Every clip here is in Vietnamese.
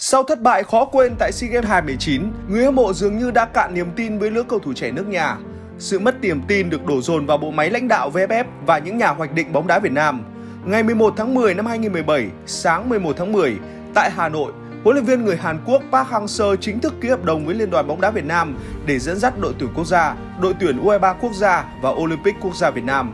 Sau thất bại khó quên tại SEA Games 2019, người hâm mộ dường như đã cạn niềm tin với lứa cầu thủ trẻ nước nhà. Sự mất niềm tin được đổ dồn vào bộ máy lãnh đạo VFF và những nhà hoạch định bóng đá Việt Nam. Ngày 11 tháng 10 năm 2017, sáng 11 tháng 10, tại Hà Nội, huấn luyện viên người Hàn Quốc Park Hang-seo chính thức ký hợp đồng với Liên đoàn bóng đá Việt Nam để dẫn dắt đội tuyển quốc gia, đội tuyển U23 quốc gia và Olympic quốc gia Việt Nam.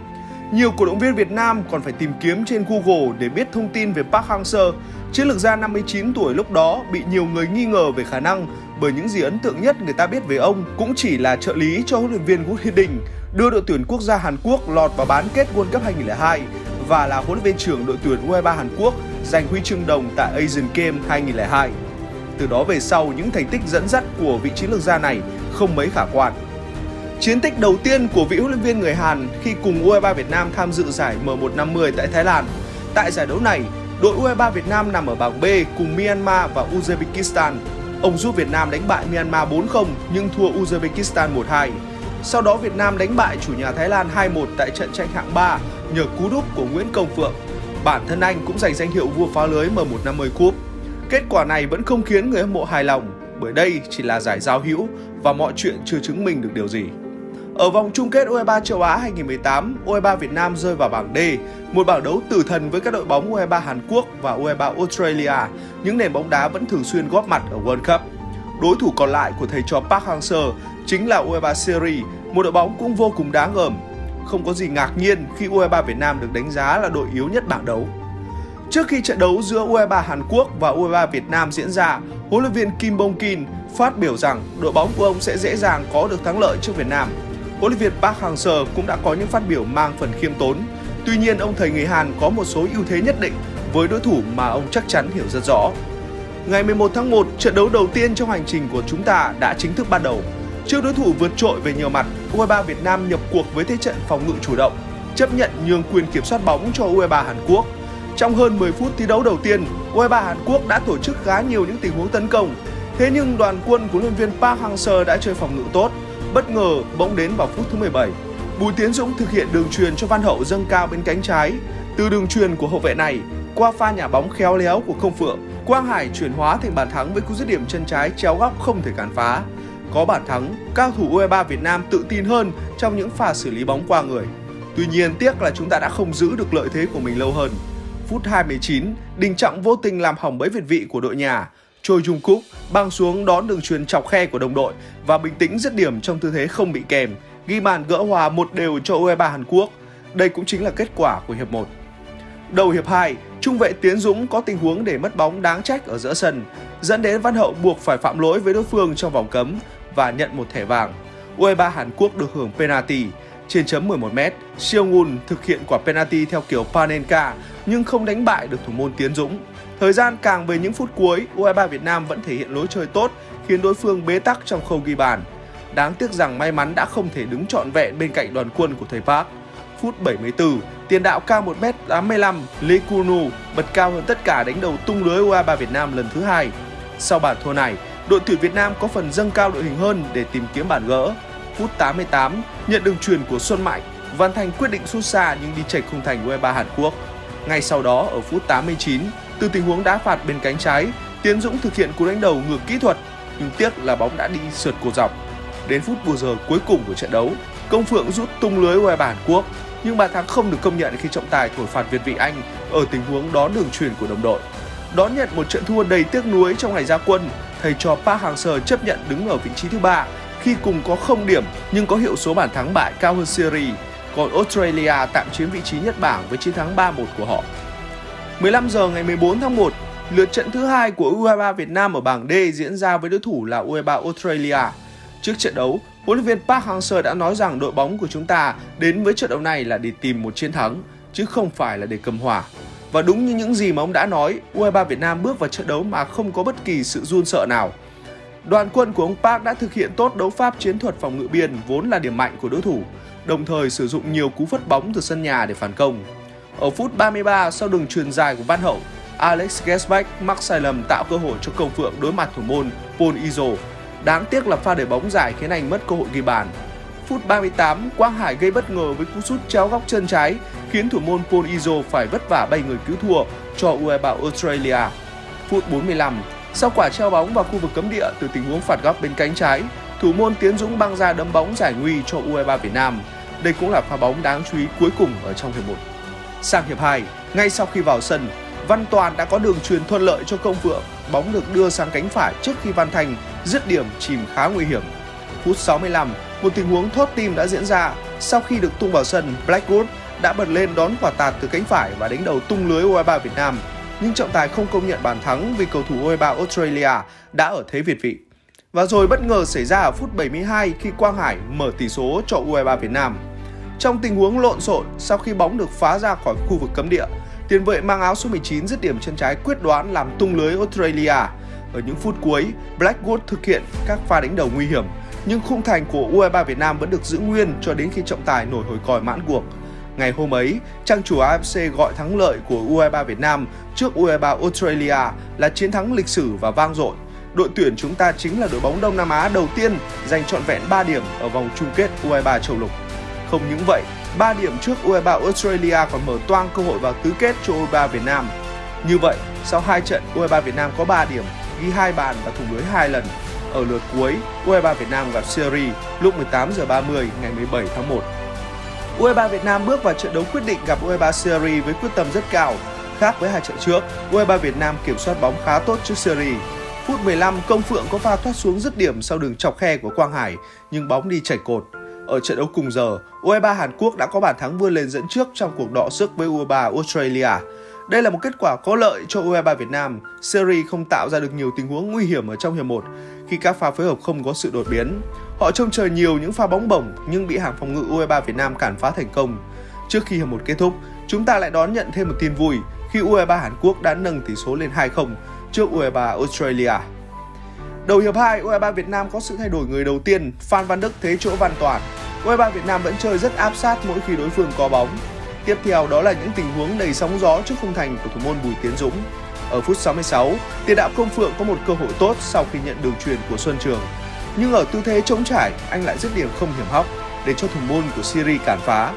Nhiều cổ động viên Việt Nam còn phải tìm kiếm trên Google để biết thông tin về Park Hang-seo. Chiến lược gia 59 tuổi lúc đó bị nhiều người nghi ngờ về khả năng bởi những gì ấn tượng nhất người ta biết về ông cũng chỉ là trợ lý cho huấn luyện viên Vũ Huy Đình đưa đội tuyển quốc gia Hàn Quốc lọt vào bán kết World Cup 2002 và là huấn luyện viên trưởng đội tuyển U23 Hàn Quốc giành huy chương đồng tại Asian Games 2002. Từ đó về sau, những thành tích dẫn dắt của vị chiến lược gia này không mấy khả quan. Chiến tích đầu tiên của vị huấn luyện viên người Hàn khi cùng U23 Việt Nam tham dự giải M150 tại Thái Lan. Tại giải đấu này, đội U23 Việt Nam nằm ở bảng B cùng Myanmar và Uzbekistan. Ông giúp Việt Nam đánh bại Myanmar 4-0 nhưng thua Uzbekistan 1-2. Sau đó Việt Nam đánh bại chủ nhà Thái Lan 2-1 tại trận tranh hạng 3 nhờ cú đúp của Nguyễn Công Phượng. Bản thân anh cũng giành danh hiệu vua phá lưới M150 Cup. Kết quả này vẫn không khiến người hâm mộ hài lòng bởi đây chỉ là giải giao hữu và mọi chuyện chưa chứng minh được điều gì. Ở vòng chung kết U23 châu Á 2018, U23 Việt Nam rơi vào bảng D, một bảng đấu tử thần với các đội bóng U23 Hàn Quốc và U23 Australia, những nền bóng đá vẫn thường xuyên góp mặt ở World Cup. Đối thủ còn lại của thầy trò Park Hang-seo chính là U23 Syria, một đội bóng cũng vô cùng đáng gờm. Không có gì ngạc nhiên khi U23 Việt Nam được đánh giá là đội yếu nhất bảng đấu. Trước khi trận đấu giữa U23 Hàn Quốc và U23 Việt Nam diễn ra, huấn luyện viên Kim Bong Kin phát biểu rằng đội bóng của ông sẽ dễ dàng có được thắng lợi trước Việt Nam huấn luyện viên Park Hang-seo cũng đã có những phát biểu mang phần khiêm tốn. Tuy nhiên, ông thầy người Hàn có một số ưu thế nhất định với đối thủ mà ông chắc chắn hiểu rất rõ. Ngày 11 tháng 1, trận đấu đầu tiên trong hành trình của chúng ta đã chính thức bắt đầu. Trước đối thủ vượt trội về nhiều mặt, U23 Việt Nam nhập cuộc với thế trận phòng ngự chủ động, chấp nhận nhường quyền kiểm soát bóng cho U23 Hàn Quốc. Trong hơn 10 phút thi đấu đầu tiên, U23 Hàn Quốc đã tổ chức khá nhiều những tình huống tấn công. Thế nhưng đoàn quân của huấn luyện viên Park Hang-seo đã chơi phòng ngự tốt, Bất ngờ bỗng đến vào phút thứ 17. Bùi Tiến Dũng thực hiện đường truyền cho Văn Hậu dâng cao bên cánh trái. Từ đường truyền của hậu vệ này qua pha nhà bóng khéo léo của Không Phượng, Quang Hải chuyển hóa thành bàn thắng với cú dứt điểm chân trái chéo góc không thể cản phá. Có bàn thắng, cao thủ U23 Việt Nam tự tin hơn trong những pha xử lý bóng qua người. Tuy nhiên tiếc là chúng ta đã không giữ được lợi thế của mình lâu hơn. Phút 29, Đình Trọng vô tình làm hỏng bẫy việt vị của đội nhà Choi Jung Kook băng xuống đón đường truyền chọc khe của đồng đội và bình tĩnh dứt điểm trong tư thế không bị kèm, ghi bàn gỡ hòa một đều cho U23 Hàn Quốc. Đây cũng chính là kết quả của hiệp 1. Đầu hiệp 2, trung vệ Tiến Dũng có tình huống để mất bóng đáng trách ở giữa sân, dẫn đến Văn Hậu buộc phải phạm lỗi với đối phương trong vòng cấm và nhận một thẻ vàng. U23 Hàn Quốc được hưởng penalty trên chấm 11m. Siêu Ngun thực hiện quả penalty theo kiểu Panenka nhưng không đánh bại được thủ môn Tiến Dũng. Thời gian càng về những phút cuối, U23 Việt Nam vẫn thể hiện lối chơi tốt, khiến đối phương bế tắc trong khâu ghi bàn. Đáng tiếc rằng may mắn đã không thể đứng trọn vẹn bên cạnh đoàn quân của thầy Park. Phút 74, tiền đạo cao 1m85, Lee Kunu bật cao hơn tất cả đánh đầu tung lưới U23 Việt Nam lần thứ hai. Sau bàn thua này, đội tuyển Việt Nam có phần dâng cao đội hình hơn để tìm kiếm bàn gỡ. Phút 88, nhận đường truyền của Xuân Mạnh, Văn Thành quyết định sút xa nhưng đi chệch khung thành U23 Hàn Quốc. Ngay sau đó ở phút 89, từ tình huống đá phạt bên cánh trái, Tiến Dũng thực hiện cú đánh đầu ngược kỹ thuật, nhưng tiếc là bóng đã đi sượt cột dọc. Đến phút bù giờ cuối cùng của trận đấu, Công Phượng rút tung lưới ngoài bản quốc, nhưng bàn thắng không được công nhận khi trọng tài thổi phạt Việt vị Anh ở tình huống đón đường truyền của đồng đội. Đón nhận một trận thua đầy tiếc nuối trong ngày ra quân, thầy trò Park Hang-seo chấp nhận đứng ở vị trí thứ ba khi cùng có không điểm nhưng có hiệu số bàn thắng bại cao hơn Syria, còn Australia tạm chiếm vị trí nhất bảng với chiến thắng 3-1 của họ. 15 giờ ngày 14 tháng 1, lượt trận thứ hai của U23 Việt Nam ở bảng D diễn ra với đối thủ là U23 Australia. Trước trận đấu, huấn luyện viên Park Hang-seo đã nói rằng đội bóng của chúng ta đến với trận đấu này là để tìm một chiến thắng, chứ không phải là để cầm hòa. Và đúng như những gì mà ông đã nói, U23 Việt Nam bước vào trận đấu mà không có bất kỳ sự run sợ nào. Đoàn quân của ông Park đã thực hiện tốt đấu pháp chiến thuật phòng ngự biên vốn là điểm mạnh của đối thủ, đồng thời sử dụng nhiều cú phất bóng từ sân nhà để phản công. Ở phút 33 sau đường truyền dài của Văn Hậu, Alex Gesbeck mắc sai lầm tạo cơ hội cho Công Phượng đối mặt thủ môn Paul Izo. Đáng tiếc là pha để bóng dài khiến anh mất cơ hội ghi bàn. Phút 38, Quang Hải gây bất ngờ với cú sút chéo góc chân trái khiến thủ môn Paul Izo phải vất vả bay người cứu thua cho U23 Australia. Phút 45, Sau quả treo bóng vào khu vực cấm địa từ tình huống phạt góc bên cánh trái, thủ môn Tiến Dũng băng ra đấm bóng giải nguy cho U23 Việt Nam. Đây cũng là pha bóng đáng chú ý cuối cùng ở trong hiệp 1. Sang hiệp 2, ngay sau khi vào sân, Văn Toàn đã có đường truyền thuận lợi cho Công Phượng, bóng được đưa sang cánh phải trước khi Văn Thành dứt điểm chìm khá nguy hiểm. Phút 65, một tình huống thốt tim đã diễn ra sau khi được tung vào sân, Blackwood đã bật lên đón quả tạt từ cánh phải và đánh đầu tung lưới U23 Việt Nam. Nhưng trọng tài không công nhận bàn thắng vì cầu thủ U23 Australia đã ở thế việt vị. Và rồi bất ngờ xảy ra ở phút 72 khi Quang Hải mở tỷ số cho U23 Việt Nam. Trong tình huống lộn xộn sau khi bóng được phá ra khỏi khu vực cấm địa, tiền vệ mang áo số 19 dứt điểm chân trái quyết đoán làm tung lưới Australia. Ở những phút cuối, Blackwood thực hiện các pha đánh đầu nguy hiểm, nhưng khung thành của U23 Việt Nam vẫn được giữ nguyên cho đến khi trọng tài nổi hồi còi mãn cuộc. Ngày hôm ấy, trang chủ AFC gọi thắng lợi của U23 Việt Nam trước U23 Australia là chiến thắng lịch sử và vang dội. Đội tuyển chúng ta chính là đội bóng Đông Nam Á đầu tiên giành trọn vẹn 3 điểm ở vòng chung kết U23 châu lục. Không những vậy, 3 điểm trước U23 Australia còn mở toang cơ hội vào tứ kết cho U23 Việt Nam. Như vậy, sau 2 trận, U23 Việt Nam có 3 điểm, ghi 2 bàn và thủng lưới 2 lần. Ở lượt cuối, U23 Việt Nam gặp Syria lúc 18 giờ 30 ngày 17 tháng 1. U23 Việt Nam bước vào trận đấu quyết định gặp U23 Syria với quyết tâm rất cao. Khác với hai trận trước, U23 Việt Nam kiểm soát bóng khá tốt trước Syria. Phút 15, Công Phượng có pha thoát xuống dứt điểm sau đường chọc khe của Quang Hải, nhưng bóng đi chảy cột. Ở trận đấu cùng giờ, U23 Hàn Quốc đã có bàn thắng vươn lên dẫn trước trong cuộc đọ sức với U23 Australia. Đây là một kết quả có lợi cho U23 Việt Nam. Series không tạo ra được nhiều tình huống nguy hiểm ở trong hiệp 1 khi các pha phối hợp không có sự đột biến. Họ trông chờ nhiều những pha bóng bổng nhưng bị hàng phòng ngự U23 Việt Nam cản phá thành công. Trước khi hiệp 1 kết thúc, chúng ta lại đón nhận thêm một tin vui khi U23 Hàn Quốc đã nâng tỷ số lên 2-0 trước U23 Australia. Đầu hiệp 2, U23 Việt Nam có sự thay đổi người đầu tiên, Phan Văn Đức thế chỗ Văn Toàn. U23 Việt Nam vẫn chơi rất áp sát mỗi khi đối phương có bóng. Tiếp theo đó là những tình huống đầy sóng gió trước khung thành của thủ môn Bùi Tiến Dũng. Ở phút 66, tiền đạo Công Phượng có một cơ hội tốt sau khi nhận đường truyền của Xuân Trường. Nhưng ở tư thế chống trải, anh lại dứt điểm không hiểm hóc để cho thủ môn của Syria cản phá.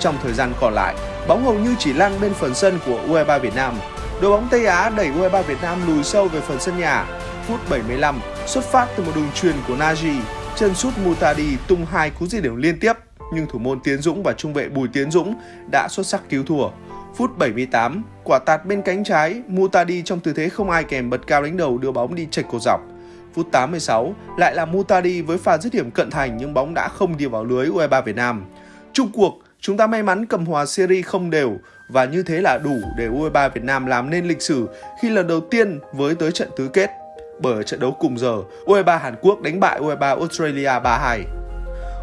Trong thời gian còn lại, bóng hầu như chỉ lăn bên phần sân của U23 Việt Nam. Đội bóng Tây Á đẩy U23 Việt Nam lùi sâu về phần sân nhà. Phút 75, xuất phát từ một đường truyền của Naji, chân sút Mutadi tung hai cú dứt điểm liên tiếp nhưng thủ môn Tiến Dũng và trung vệ Bùi Tiến Dũng đã xuất sắc cứu thua. Phút 78, quả tạt bên cánh trái, Mutadi trong tư thế không ai kèm bật cao đánh đầu đưa bóng đi chệch cột dọc. Phút 86, lại là Mutadi với pha dứt điểm cận thành nhưng bóng đã không đi vào lưới U23 Việt Nam. Trung cuộc, chúng ta may mắn cầm hòa series không đều và như thế là đủ để U23 Việt Nam làm nên lịch sử khi lần đầu tiên với tới trận tứ kết. Bởi ở trận đấu cùng giờ, U23 Hàn Quốc đánh bại U23 Australia 3-2.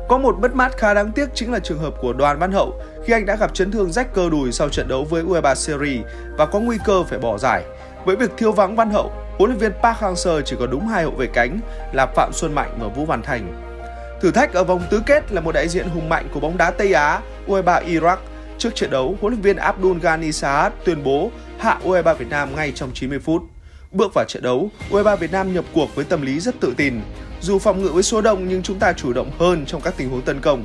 Có một bất mát khá đáng tiếc chính là trường hợp của Đoàn Văn Hậu khi anh đã gặp chấn thương rách cơ đùi sau trận đấu với U23 Series và có nguy cơ phải bỏ giải. Với việc thiếu vắng Văn Hậu, huấn luyện viên Park Hang-seo chỉ có đúng hai hậu vệ cánh là Phạm Xuân Mạnh và Vũ Văn Thành. Thử thách ở vòng tứ kết là một đại diện hùng mạnh của bóng đá Tây Á, U23 Iraq. Trước trận đấu, huấn luyện viên Abdul Ghani Saad tuyên bố hạ U23 Việt Nam ngay trong 90 phút. Bước vào trận đấu, U23 Việt Nam nhập cuộc với tâm lý rất tự tin. Dù phòng ngự với số đông nhưng chúng ta chủ động hơn trong các tình huống tấn công.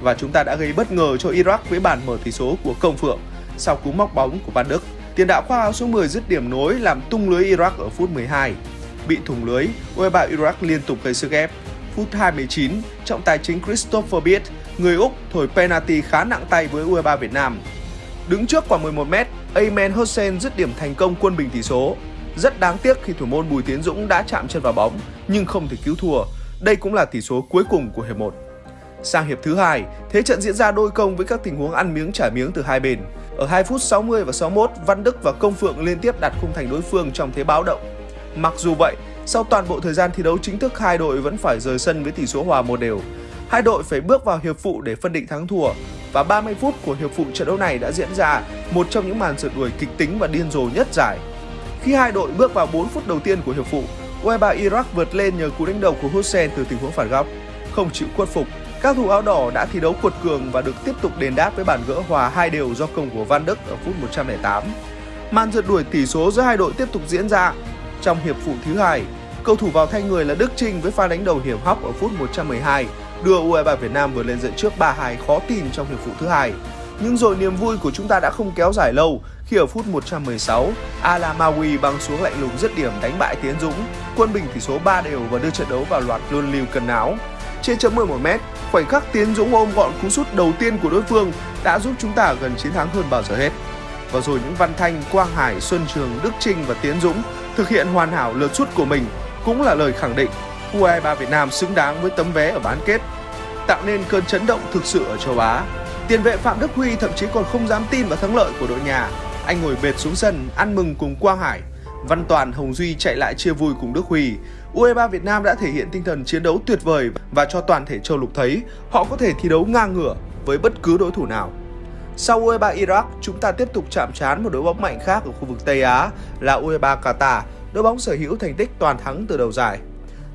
Và chúng ta đã gây bất ngờ cho Iraq với bàn mở tỷ số của Công Phượng sau cú móc bóng của Văn Đức. Tiền đạo khoa áo số 10 dứt điểm nối làm tung lưới Iraq ở phút 12. Bị thủng lưới, U23 Iraq liên tục gây sức ép. Phút 29, trọng tài chính Christopher Beat, người Úc thổi penalty khá nặng tay với U23 Việt Nam. Đứng trước khoảng 11m, Amen Hossein dứt điểm thành công quân bình tỷ số. Rất đáng tiếc khi thủ môn Bùi Tiến Dũng đã chạm chân vào bóng nhưng không thể cứu thua. Đây cũng là tỷ số cuối cùng của hiệp 1. Sang hiệp thứ hai, thế trận diễn ra đôi công với các tình huống ăn miếng trả miếng từ hai bên. Ở 2 phút 60 và 61, Văn Đức và Công Phượng liên tiếp đặt khung thành đối phương trong thế báo động. Mặc dù vậy, sau toàn bộ thời gian thi đấu chính thức hai đội vẫn phải rời sân với tỷ số hòa một đều. Hai đội phải bước vào hiệp phụ để phân định thắng thua và 30 phút của hiệp phụ trận đấu này đã diễn ra một trong những màn rượt đuổi kịch tính và điên rồ nhất giải. Khi hai đội bước vào 4 phút đầu tiên của hiệp phụ, U23 Iraq vượt lên nhờ cú đánh đầu của Hussein từ tình huống phản góc. Không chịu khuất phục, các thủ áo đỏ đã thi đấu cuột cường và được tiếp tục đền đáp với bàn gỡ hòa hai đều do công của Van Đức ở phút 108. Màn rượt đuổi tỷ số giữa hai đội tiếp tục diễn ra. Trong hiệp phụ thứ hai, cầu thủ vào thay người là Đức Trinh với pha đánh đầu hiểm hóc ở phút 112 đưa U23 Việt Nam vượt lên dẫn trước 3-2 khó tin trong hiệp phụ thứ hai. Nhưng rồi niềm vui của chúng ta đã không kéo dài lâu khi ở phút 116, Alamawi băng xuống lạnh lùng dứt điểm đánh bại Tiến Dũng, quân bình tỷ số 3 đều và đưa trận đấu vào loạt luân lưu cần áo. Trên chấm 11m, khoảnh khắc Tiến Dũng ôm gọn cú sút đầu tiên của đối phương đã giúp chúng ta gần chiến thắng hơn bao giờ hết. Và rồi những Văn Thanh, Quang Hải, Xuân Trường, Đức Trinh và Tiến Dũng thực hiện hoàn hảo lượt sút của mình cũng là lời khẳng định U23 Việt Nam xứng đáng với tấm vé ở bán kết, tạo nên cơn chấn động thực sự ở châu Á. Tiền vệ Phạm Đức Huy thậm chí còn không dám tin vào thắng lợi của đội nhà. Anh ngồi bệt xuống sân ăn mừng cùng Quang Hải. Văn Toàn, Hồng Duy chạy lại chia vui cùng Đức Huy. U23 Việt Nam đã thể hiện tinh thần chiến đấu tuyệt vời và cho toàn thể châu lục thấy họ có thể thi đấu ngang ngửa với bất cứ đối thủ nào. Sau U23 Iraq, chúng ta tiếp tục chạm trán một đội bóng mạnh khác ở khu vực Tây Á là U23 Qatar, đội bóng sở hữu thành tích toàn thắng từ đầu giải.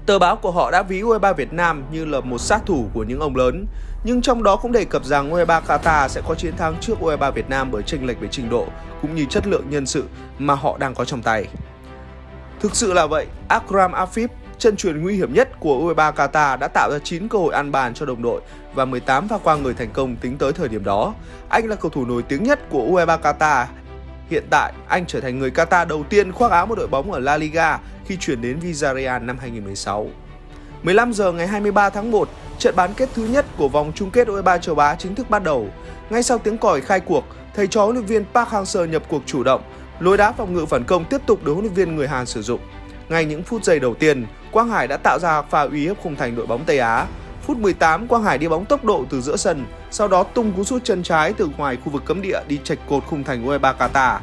Tờ báo của họ đã ví U23 Việt Nam như là một sát thủ của những ông lớn, nhưng trong đó cũng đề cập rằng U23 Qatar sẽ có chiến thắng trước U23 Việt Nam bởi chênh lệch về trình độ cũng như chất lượng nhân sự mà họ đang có trong tay. Thực sự là vậy, Akram Afif, chân truyền nguy hiểm nhất của U23 Qatar đã tạo ra 9 cơ hội ăn bàn cho đồng đội và 18 pha qua người thành công tính tới thời điểm đó. Anh là cầu thủ nổi tiếng nhất của U23 Qatar. Hiện tại, anh trở thành người Qatar đầu tiên khoác áo một đội bóng ở La Liga khi chuyển đến Villarreal năm 2016. 15 giờ ngày 23 tháng 1, trận bán kết thứ nhất của vòng chung kết U23 châu Á chính thức bắt đầu. Ngay sau tiếng còi khai cuộc, thầy trò huấn luyện viên Park Hang-seo nhập cuộc chủ động, lối đá phòng ngự phản công tiếp tục được huấn luyện viên người Hàn sử dụng. Ngay những phút giây đầu tiên, Quang Hải đã tạo ra pha uy hiếp khung thành đội bóng Tây Á. Phút 18, Quang Hải đi bóng tốc độ từ giữa sân, sau đó tung cú sút chân trái từ ngoài khu vực cấm địa đi chạch cột khung thành U23 Qatar.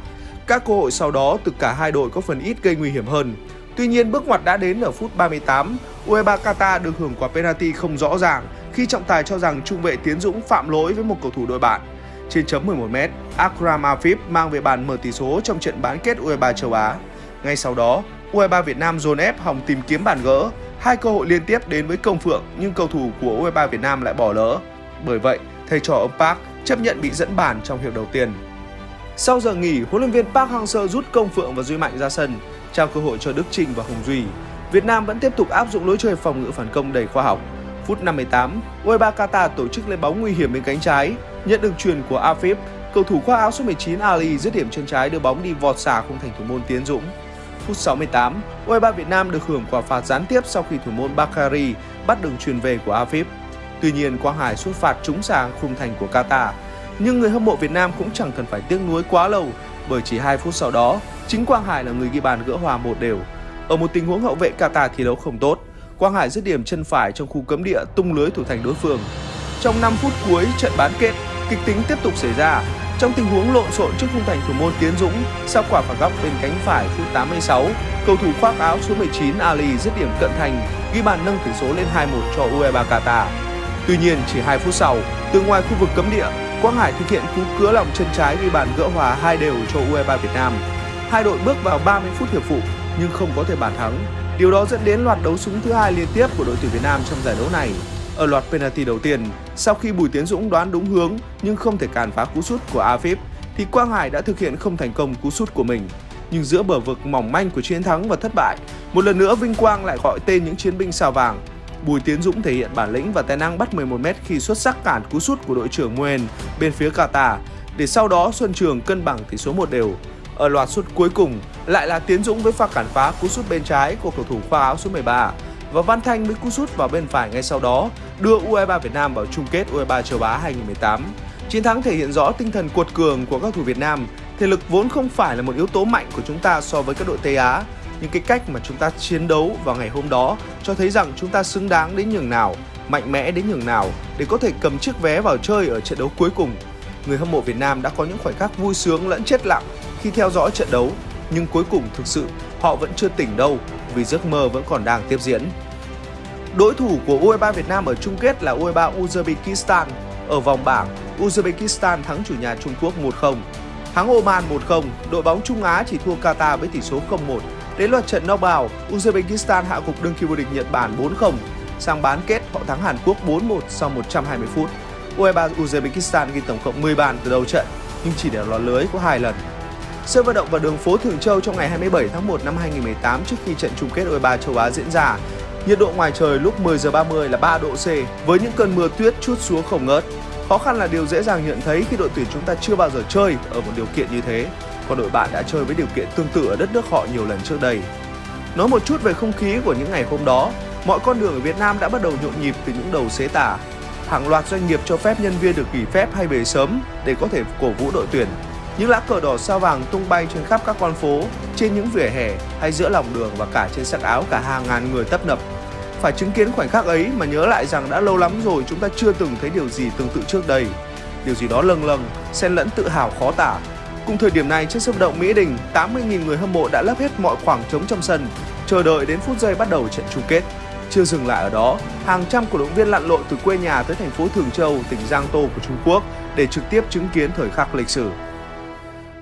Các cơ hội sau đó từ cả hai đội có phần ít gây nguy hiểm hơn. Tuy nhiên bước ngoặt đã đến ở phút 38, U23 Qatar được hưởng quả penalty không rõ ràng khi trọng tài cho rằng trung vệ Tiến Dũng phạm lỗi với một cầu thủ đội bạn. Trên chấm 11m, Akram Afif mang về bàn mở tỷ số trong trận bán kết U23 châu Á. Ngay sau đó, U23 Việt Nam dồn ép hòng tìm kiếm bàn gỡ, hai cơ hội liên tiếp đến với Công Phượng nhưng cầu thủ của U23 Việt Nam lại bỏ lỡ. Bởi vậy, thầy trò ông Park chấp nhận bị dẫn bàn trong hiệp đầu tiên. Sau giờ nghỉ, huấn luyện viên Park Hang-seo rút Công Phượng và Duy Mạnh ra sân, trao cơ hội cho Đức Trinh và Hồng Duy. Việt Nam vẫn tiếp tục áp dụng lối chơi phòng ngự phản công đầy khoa học. Phút 58, U23 Qatar tổ chức lên bóng nguy hiểm bên cánh trái, nhận được truyền của Afif, cầu thủ khoác áo số 19 Ali dứt điểm chân trái đưa bóng đi vọt xả khung thành thủ môn Tiến Dũng. Phút 68, U23 Việt Nam được hưởng quả phạt gián tiếp sau khi thủ môn Bakari bắt đường truyền về của Afif. Tuy nhiên, Quang Hải xuất phạt trúng sang khung thành của Qatar. Nhưng người hâm mộ Việt Nam cũng chẳng cần phải tiếc nuối quá lâu bởi chỉ 2 phút sau đó, chính Quang Hải là người ghi bàn gỡ hòa một đều. Ở một tình huống hậu vệ Qatar thi đấu không tốt, Quang Hải dứt điểm chân phải trong khu cấm địa tung lưới thủ thành đối phương. Trong 5 phút cuối trận bán kết, kịch tính tiếp tục xảy ra. Trong tình huống lộn xộn trước khung thành thủ môn Tiến Dũng, sau quả phạt góc bên cánh phải phút 86, cầu thủ khoác áo số 19 Ali dứt điểm cận thành, ghi bàn nâng tỷ số lên 2-1 cho U23 Qatar. Tuy nhiên, chỉ 2 phút sau, từ ngoài khu vực cấm địa, Quang Hải thực hiện cú cứa lòng chân trái ghi bàn gỡ hòa hai đều cho U23 Việt Nam. Hai đội bước vào 30 phút hiệp phụ nhưng không có thể bàn thắng. Điều đó dẫn đến loạt đấu súng thứ hai liên tiếp của đội tuyển Việt Nam trong giải đấu này. Ở loạt penalty đầu tiên, sau khi Bùi Tiến Dũng đoán đúng hướng nhưng không thể cản phá cú sút của Afip, thì Quang Hải đã thực hiện không thành công cú sút của mình. Nhưng giữa bờ vực mỏng manh của chiến thắng và thất bại, một lần nữa Vinh Quang lại gọi tên những chiến binh sao vàng. Bùi Tiến Dũng thể hiện bản lĩnh và tài năng bắt 11m khi xuất sắc cản cú sút của đội trưởng Nguyen bên phía Qatar, để sau đó Xuân Trường cân bằng tỷ số một đều. Ở loạt sút cuối cùng lại là Tiến Dũng với pha cản phá cú sút bên trái của cầu thủ khoa áo số 13 và Văn Thanh với cú sút vào bên phải ngay sau đó đưa U23 Việt Nam vào chung kết U23 châu Á 2018. Chiến thắng thể hiện rõ tinh thần cuột cường của các thủ Việt Nam. Thể lực vốn không phải là một yếu tố mạnh của chúng ta so với các đội Tây Á, những cái cách mà chúng ta chiến đấu vào ngày hôm đó cho thấy rằng chúng ta xứng đáng đến nhường nào, mạnh mẽ đến nhường nào để có thể cầm chiếc vé vào chơi ở trận đấu cuối cùng. Người hâm mộ Việt Nam đã có những khoảnh khắc vui sướng lẫn chết lặng khi theo dõi trận đấu, nhưng cuối cùng thực sự họ vẫn chưa tỉnh đâu vì giấc mơ vẫn còn đang tiếp diễn. Đối thủ của U23 Việt Nam ở chung kết là U23 Uzbekistan. Ở vòng bảng, Uzbekistan thắng chủ nhà Trung Quốc 1-0. Thắng Oman 1-0, đội bóng Trung Á chỉ thua Qatar với tỷ số 0-1. Đến loạt trận knockout, Uzbekistan hạ gục đương kim vô địch Nhật Bản 4-0. Sang bán kết, họ thắng Hàn Quốc 4-1 sau 120 phút. U23 Uzbekistan ghi tổng cộng 10 bàn từ đầu trận, nhưng chỉ để lọt lưới có hai lần. Sân vận động và đường phố Thường Châu trong ngày 27 tháng 1 năm 2018 trước khi trận chung kết U23 châu Á diễn ra. Nhiệt độ ngoài trời lúc 10 giờ 30 là 3 độ C với những cơn mưa tuyết chút xuống không ngớt. Khó khăn là điều dễ dàng nhận thấy khi đội tuyển chúng ta chưa bao giờ chơi ở một điều kiện như thế, và đội bạn đã chơi với điều kiện tương tự ở đất nước họ nhiều lần trước đây. Nói một chút về không khí của những ngày hôm đó, mọi con đường ở Việt Nam đã bắt đầu nhộn nhịp từ những đầu xế tả. Hàng loạt doanh nghiệp cho phép nhân viên được nghỉ phép hay về sớm để có thể cổ vũ đội tuyển. Những lá cờ đỏ sao vàng tung bay trên khắp các con phố, trên những vỉa hè hay giữa lòng đường và cả trên sắc áo cả hàng ngàn người tấp nập. Phải chứng kiến khoảnh khắc ấy mà nhớ lại rằng đã lâu lắm rồi chúng ta chưa từng thấy điều gì tương tự trước đây. Điều gì đó lâng lâng, xen lẫn tự hào khó tả. Cùng thời điểm này trên sân vận động Mỹ Đình, 80.000 người hâm mộ đã lấp hết mọi khoảng trống trong sân, chờ đợi đến phút giây bắt đầu trận chung kết. Chưa dừng lại ở đó, hàng trăm cổ động viên lặn lội từ quê nhà tới thành phố Thường Châu, tỉnh Giang Tô của Trung Quốc để trực tiếp chứng kiến thời khắc lịch sử.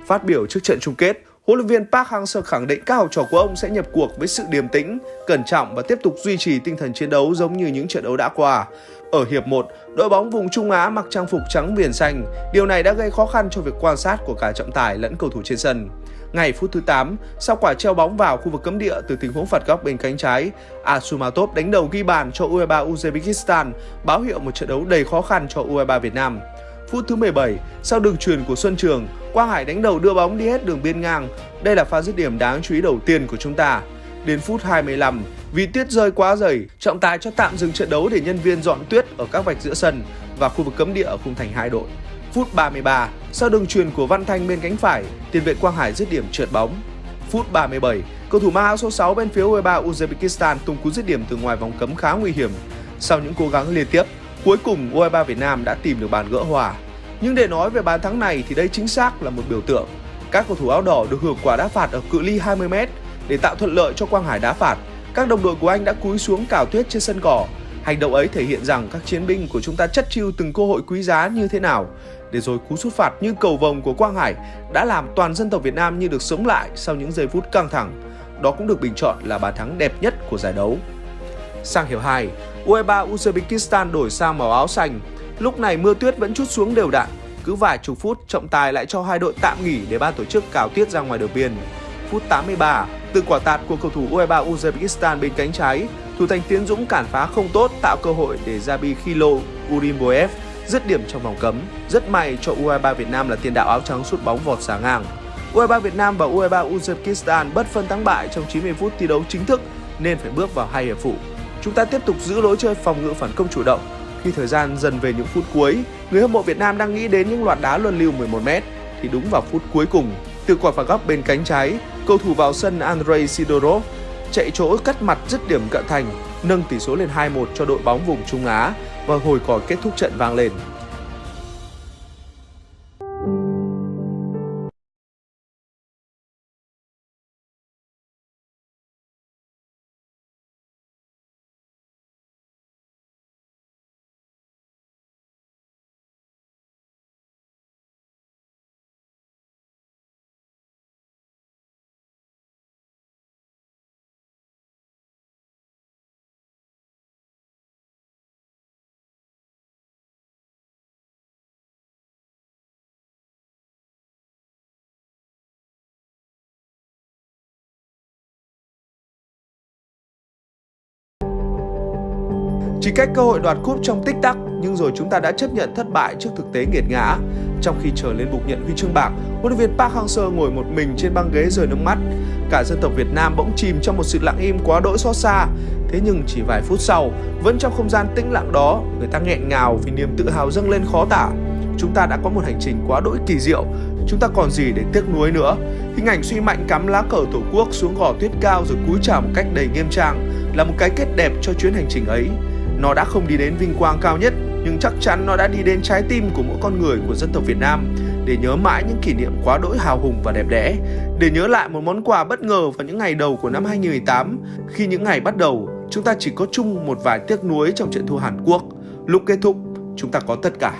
Phát biểu trước trận chung kết, huấn luyện viên Park Hang-seo khẳng định các học trò của ông sẽ nhập cuộc với sự điềm tĩnh, cẩn trọng và tiếp tục duy trì tinh thần chiến đấu giống như những trận đấu đã qua. Ở hiệp 1, đội bóng vùng Trung Á mặc trang phục trắng viền xanh, điều này đã gây khó khăn cho việc quan sát của cả trọng tài lẫn cầu thủ trên sân. Ngày phút thứ 8, sau quả treo bóng vào khu vực cấm địa từ tình huống phạt góc bên cánh trái, Asumatov đánh đầu ghi bàn cho U23 Uzbekistan, báo hiệu một trận đấu đầy khó khăn cho U23 Việt Nam. Phút thứ 17, sau đường truyền của Xuân Trường, Quang Hải đánh đầu đưa bóng đi hết đường biên ngang. Đây là pha dứt điểm đáng chú ý đầu tiên của chúng ta. Đến phút 25, vì tuyết rơi quá dày, trọng tài cho tạm dừng trận đấu để nhân viên dọn tuyết ở các vạch giữa sân và khu vực cấm địa ở khung thành hai đội. Phút 33, sau đường truyền của Văn Thanh bên cánh phải, tiền vệ Quang Hải dứt điểm trượt bóng. Phút 37, cầu thủ mang áo số 6 bên phía U23 Uzbekistan tung cú dứt điểm từ ngoài vòng cấm khá nguy hiểm. Sau những cố gắng liên tiếp, cuối cùng U23 Việt Nam đã tìm được bàn gỡ hòa. Nhưng để nói về bàn thắng này thì đây chính xác là một biểu tượng. Các cầu thủ áo đỏ được hưởng quả đá phạt ở cự ly 20m để tạo thuận lợi cho Quang Hải đá phạt. Các đồng đội của anh đã cúi xuống cào tuyết trên sân cỏ. Hành động ấy thể hiện rằng các chiến binh của chúng ta chất chiêu từng cơ hội quý giá như thế nào. Để rồi cú sút phạt như cầu vồng của Quang Hải đã làm toàn dân tộc Việt Nam như được sống lại sau những giây phút căng thẳng. Đó cũng được bình chọn là bàn thắng đẹp nhất của giải đấu. Sang hiệp 2, U23 Uzbekistan đổi sang màu áo xanh. Lúc này mưa tuyết vẫn chút xuống đều đặn. Cứ vài chục phút, trọng tài lại cho hai đội tạm nghỉ để ban tổ chức cào tuyết ra ngoài đường biên. Phút 83, từ quả tạt của cầu thủ U23 Uzbekistan bên cánh trái, thủ thành Tiến Dũng cản phá không tốt tạo cơ hội để Zabi Khilo Urimboev dứt điểm trong vòng cấm. Rất may cho U23 Việt Nam là tiền đạo áo trắng sút bóng vọt xả ngang. U23 Việt Nam và U23 Uzbekistan bất phân thắng bại trong 90 phút thi đấu chính thức nên phải bước vào hai hiệp phụ. Chúng ta tiếp tục giữ lối chơi phòng ngự phản công chủ động. Khi thời gian dần về những phút cuối, người hâm mộ Việt Nam đang nghĩ đến những loạt đá luân lưu 11m thì đúng vào phút cuối cùng, từ quả phạt góc bên cánh trái, cầu thủ vào sân Andrei Sidorov chạy chỗ cắt mặt dứt điểm cận thành, nâng tỷ số lên 2-1 cho đội bóng vùng Trung Á và hồi còi kết thúc trận vang lên. Chỉ cách cơ hội đoạt cúp trong tích tắc nhưng rồi chúng ta đã chấp nhận thất bại trước thực tế nghiệt ngã. Trong khi chờ lên bục nhận huy chương bạc, huấn luyện viên Park Hang-seo ngồi một mình trên băng ghế rời nước mắt. Cả dân tộc Việt Nam bỗng chìm trong một sự lặng im quá đỗi xót xa. Thế nhưng chỉ vài phút sau, vẫn trong không gian tĩnh lặng đó, người ta nghẹn ngào vì niềm tự hào dâng lên khó tả. Chúng ta đã có một hành trình quá đỗi kỳ diệu, chúng ta còn gì để tiếc nuối nữa. Hình ảnh suy mạnh cắm lá cờ tổ quốc xuống gò tuyết cao rồi cúi chào một cách đầy nghiêm trang là một cái kết đẹp cho chuyến hành trình ấy. Nó đã không đi đến vinh quang cao nhất, nhưng chắc chắn nó đã đi đến trái tim của mỗi con người của dân tộc Việt Nam để nhớ mãi những kỷ niệm quá đỗi hào hùng và đẹp đẽ, để nhớ lại một món quà bất ngờ vào những ngày đầu của năm 2018, khi những ngày bắt đầu, chúng ta chỉ có chung một vài tiếc nuối trong trận thua Hàn Quốc. Lúc kết thúc, chúng ta có tất cả.